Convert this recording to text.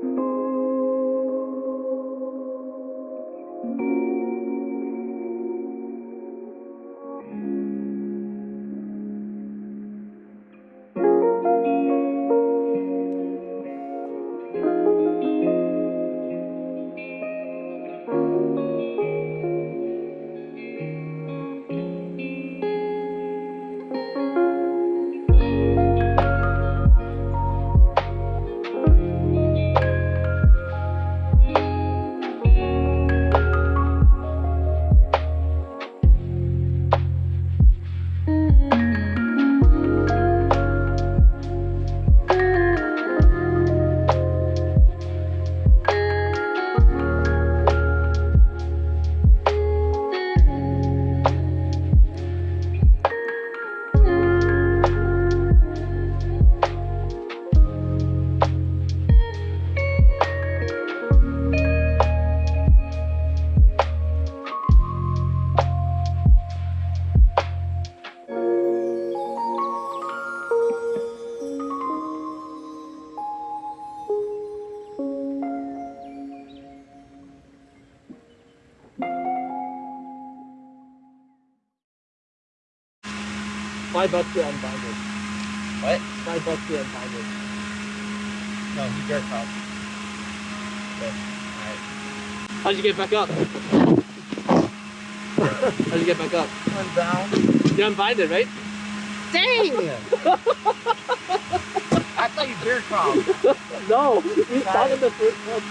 thank you. Five bucks to unbind it. What? Five bucks to unbind it. No, he bear crawled. Okay. Alright. How'd you get back up? How'd you get back up? One down. You unbind it, right? Dang! I thought you bear crawled. No, we found it the first one.